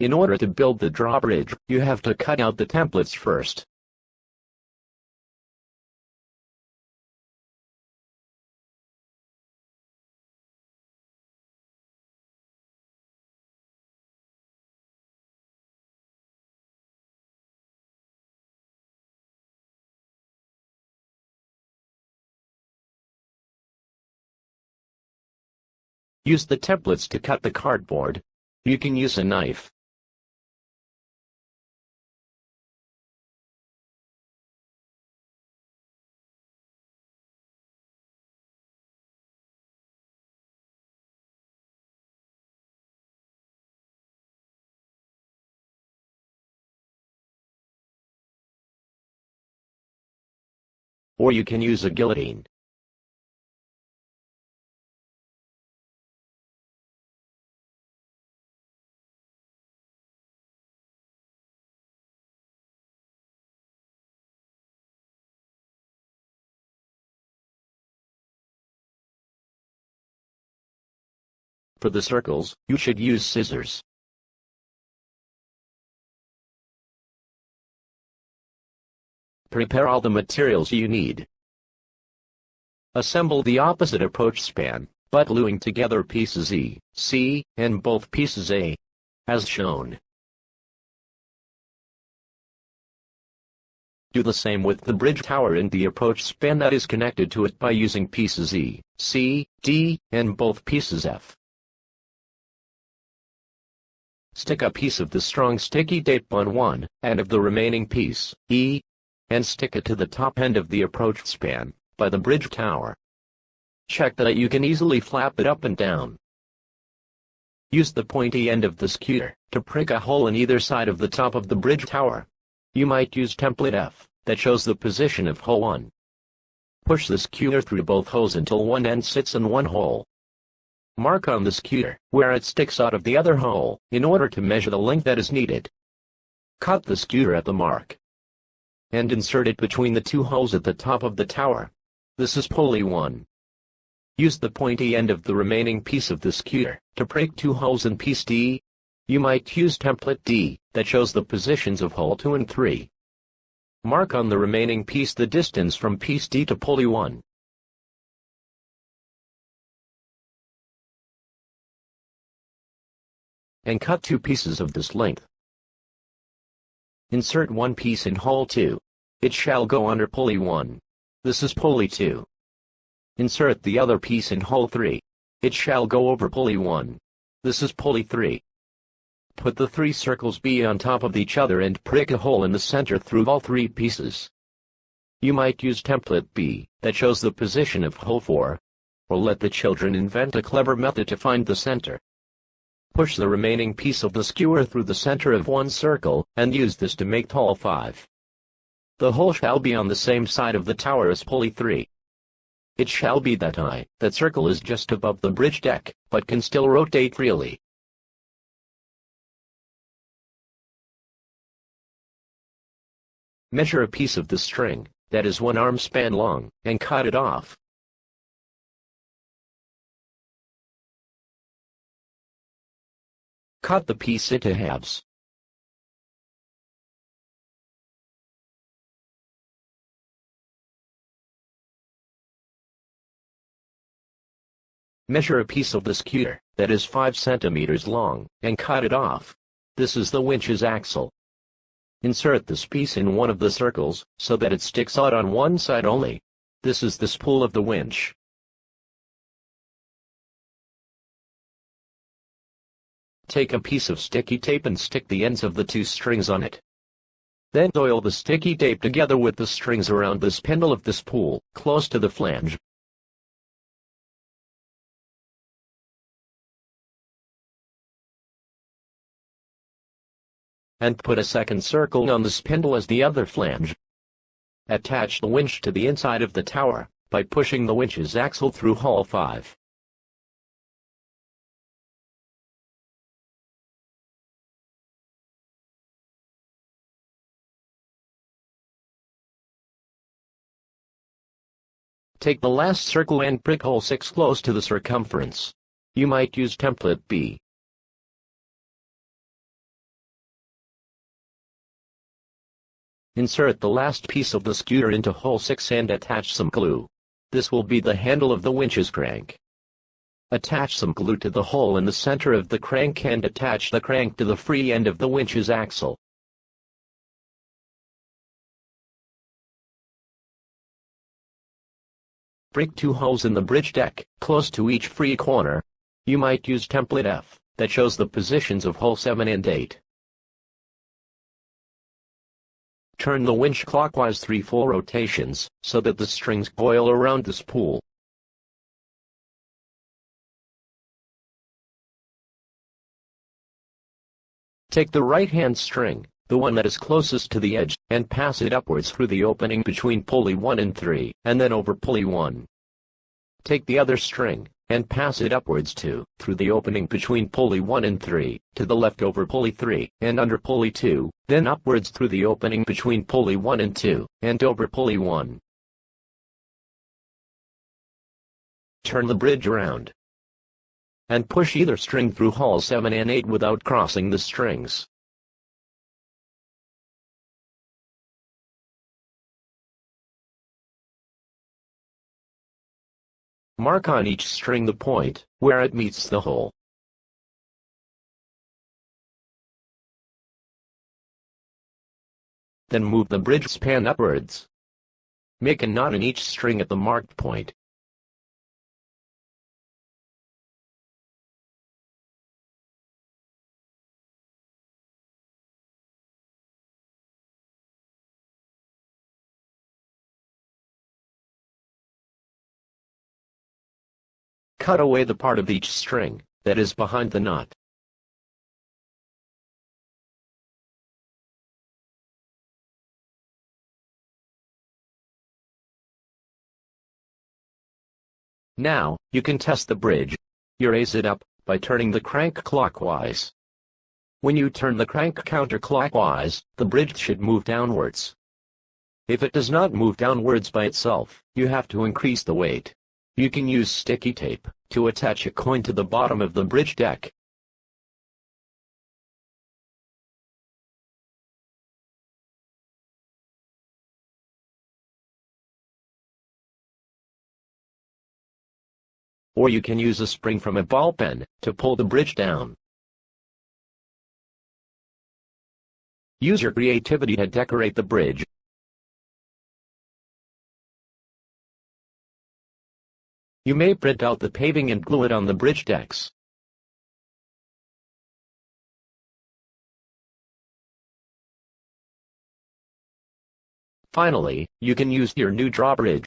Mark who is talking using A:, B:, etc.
A: In order to build the drawbridge, you have to cut out the templates first. Use the templates to cut the cardboard. You can use a knife. Or you can use a guillotine. For the circles, you should use scissors. Prepare all the materials you need. Assemble the opposite approach span, but gluing together pieces E, C, and both pieces A, as shown. Do the same with the bridge tower and the approach span that is connected to it by using pieces E, C, D, and both pieces F. Stick a piece of the strong sticky tape on one, and of the remaining piece, E, and stick it to the top end of the approach span, by the bridge tower. Check that you can easily flap it up and down. Use the pointy end of the skewer to prick a hole in either side of the top of the bridge tower. You might use template F, that shows the position of hole 1. Push the skewer through both holes until one end sits in one hole. Mark on the skewer, where it sticks out of the other hole, in order to measure the length that is needed. Cut the skewer at the mark. And insert it between the two holes at the top of the tower. This is pulley 1. Use the pointy end of the remaining piece of the skewer, to break two holes in piece D. You might use template D, that shows the positions of hole 2 and 3. Mark on the remaining piece the distance from piece D to pulley 1. and cut two pieces of this length. Insert one piece in hole 2. It shall go under pulley 1. This is pulley 2. Insert the other piece in hole 3. It shall go over pulley 1. This is pulley 3. Put the three circles B on top of each other and prick a hole in the center through all three pieces. You might use template B, that shows the position of hole 4. Or let the children invent a clever method to find the center. Push the remaining piece of the skewer through the center of one circle, and use this to make hole 5. The hole shall be on the same side of the tower as pulley 3. It shall be that I, that circle is just above the bridge deck, but can still rotate freely. Measure a piece of the string, that is one arm span long, and cut it off. Cut the piece into halves. Measure a piece of the skewer, that is 5 centimeters long, and cut it off. This is the winch's axle. Insert this piece in one of the circles, so that it sticks out on one side only. This is the spool of the winch. Take a piece of sticky tape and stick the ends of the two strings on it. Then oil the sticky tape together with the strings around the spindle of the spool, close to the flange. And put a second circle on the spindle as the other flange. Attach the winch to the inside of the tower, by pushing the winch's axle through hole 5. Take the last circle and prick hole 6 close to the circumference. You might use template B. Insert the last piece of the scooter into hole 6 and attach some glue. This will be the handle of the winch's crank. Attach some glue to the hole in the center of the crank and attach the crank to the free end of the winch's axle. Break two holes in the bridge deck, close to each free corner. You might use template F, that shows the positions of hole 7 and 8. Turn the winch clockwise 3 full rotations, so that the strings coil around the spool. Take the right-hand string, the one that is closest to the edge, and pass it upwards through the opening between pulley 1 and 3, and then over pulley 1. Take the other string, and pass it upwards to, through the opening between pulley 1 and 3, to the left over pulley 3, and under pulley 2, then upwards through the opening between pulley 1 and 2, and over pulley 1. Turn the bridge around. And push either string through hole 7 and 8 without crossing the strings. Mark on each string the point, where it meets the hole. Then move the bridge span upwards. Make a knot in each string at the marked point. Cut away the part of each string that is behind the knot. Now, you can test the bridge. You raise it up by turning the crank clockwise. When you turn the crank counterclockwise, the bridge should move downwards. If it does not move downwards by itself, you have to increase the weight. You can use sticky tape to attach a coin to the bottom of the bridge deck. Or you can use a spring from a ball pen to pull the bridge down. Use your creativity to decorate the bridge. You may print out the paving and glue it on the bridge decks. Finally, you can use your new drawbridge